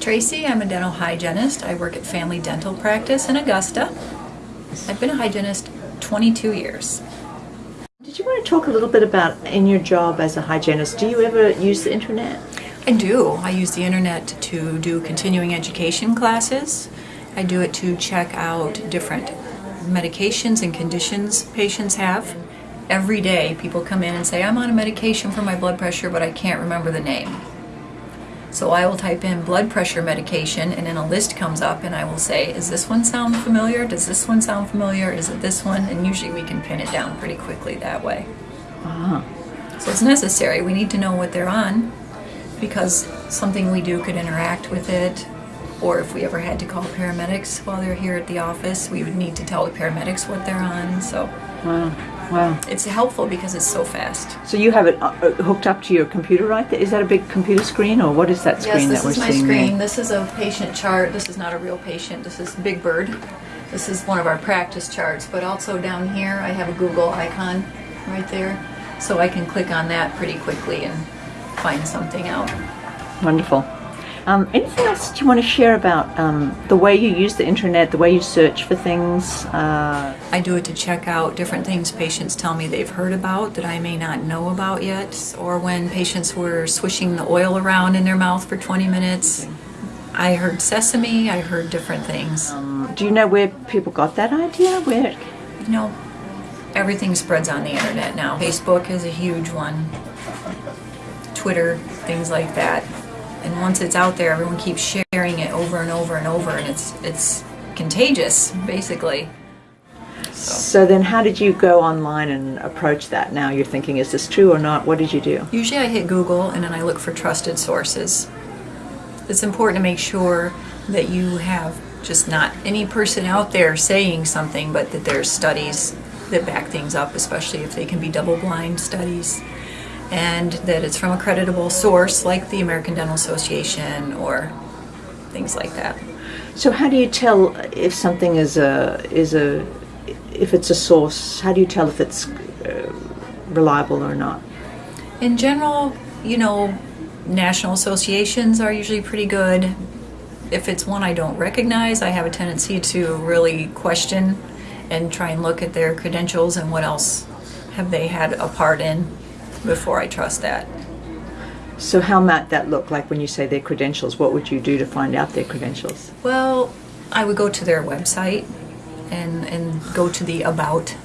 Tracy. I'm a dental hygienist. I work at Family Dental Practice in Augusta. I've been a hygienist 22 years. Did you want to talk a little bit about in your job as a hygienist? Do you ever use the internet? I do. I use the internet to do continuing education classes. I do it to check out different medications and conditions patients have. Every day people come in and say, I'm on a medication for my blood pressure, but I can't remember the name. So I will type in blood pressure medication and then a list comes up and I will say, is this one sound familiar? Does this one sound familiar? Is it this one? And usually we can pin it down pretty quickly that way. Ah. So it's necessary. We need to know what they're on because something we do could interact with it or if we ever had to call paramedics while they're here at the office, we would need to tell the paramedics what they're on. So Wow. Wow. it's helpful because it's so fast. So you have it uh, uh, hooked up to your computer right there? Is that a big computer screen or what is that screen yes, this that we're seeing? this is my screen. there? This is a patient chart. This is not a real patient. This is Big Bird. This is one of our practice charts, but also down here I have a Google icon right there. So I can click on that pretty quickly and find something out. Wonderful. Um, anything else that you want to share about um, the way you use the internet, the way you search for things? Uh, I do it to check out different things patients tell me they've heard about that I may not know about yet, or when patients were swishing the oil around in their mouth for 20 minutes. I heard sesame, I heard different things. um, do you know where people got that idea? Where? You know, everything spreads on the internet now. Facebook is a huge one, Twitter, things like that. And once it's out there, everyone keeps sharing it over and over and over, and it's it's contagious, basically. So then, how did you go online and approach that? Now you're thinking, is this true or not? What did you do? Usually I hit Google and then I look for trusted sources. It's important to make sure that you have just not any person out there saying something, but that there's studies that back things up, especially if they can be double-blind studies, and that it's from a creditable source like the American Dental Association or things like that. So how do you tell if something is a is a if it's a source? How do you tell if it's uh, reliable or not? In general, you know, national associations are usually pretty good. If it's one I don't recognize, I have a tendency to really question and try and look at their credentials and what else have they had a part in before I trust that. So how might that look like when you say their credentials? What would you do to find out their credentials? Well, I would go to their website and, and go to the About.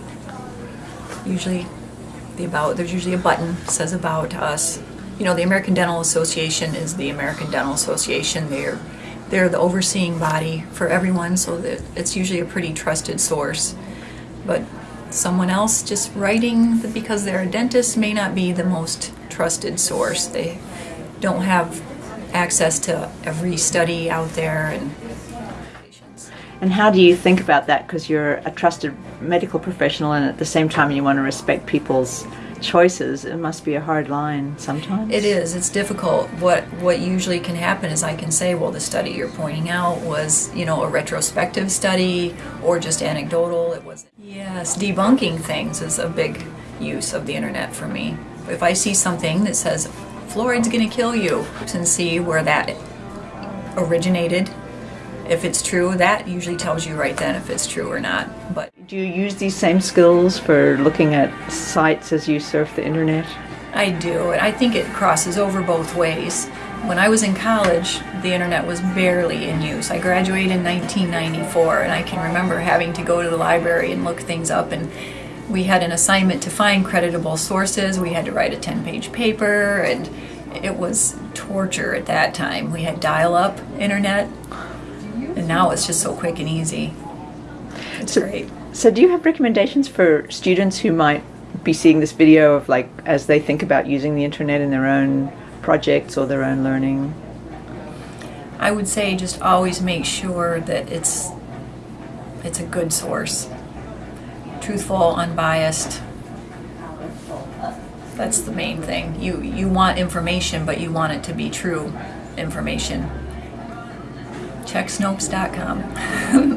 Usually, the About, there's usually a button that says About Us. You know, the American Dental Association is the American Dental Association. They're, they're the overseeing body for everyone, so that it's usually a pretty trusted source. But someone else just writing because they're a dentist may not be the most trusted source. They don't have access to every study out there and And how do you think about that? Because you're a trusted medical professional, and at the same time you want to respect people's choices. It must be a hard line sometimes. It is. It's difficult. What what usually can happen is I can say, well, the study you're pointing out was, you know, a retrospective study or just anecdotal. It was yes, debunking things is a big use of the internet for me. If I see something that says fluoride's going to kill you, and see where that originated. If it's true, that usually tells you right then if it's true or not. But Do you use these same skills for looking at sites as you surf the internet? I do, I think it crosses over both ways. When I was in college, the internet was barely in use. I graduated in 1994, and I can remember having to go to the library and look things up. And we had an assignment to find creditable sources. We had to write a 10 page paper, and it was torture at that time. We had dial up internet, and now it's just so quick and easy. It's So- great. So, do you have recommendations for students who might be seeing this video of like as they think about using the internet in their own projects or their own learning? I would say just always make sure that it's it's a good source. Truthful, unbiased. That's the main thing. You you want information, but you want it to be true information. Check Snopes.com.